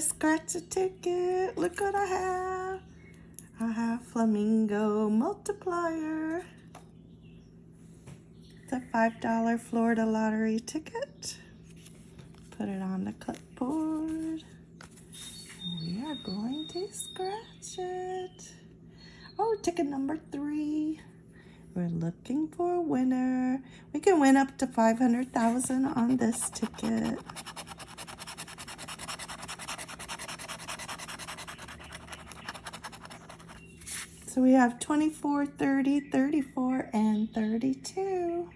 scratch a ticket. Look what I have. I have Flamingo Multiplier. It's a $5 Florida lottery ticket. Put it on the clipboard. We are going to scratch it. Oh, ticket number three. We're looking for a winner. We can win up to 500,000 on this ticket. So we have 24, 30, 34, and 32.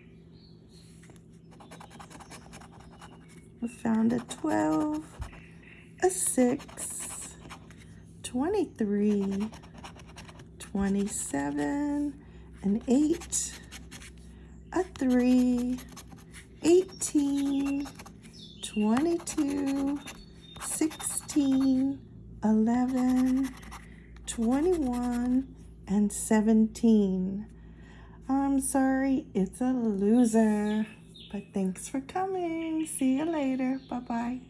We found a 12, a 6, 23, 27, an 8, a 3, 18, 22, 16, 11, 21, and 17. I'm sorry, it's a loser. But thanks for coming. See you later. Bye-bye.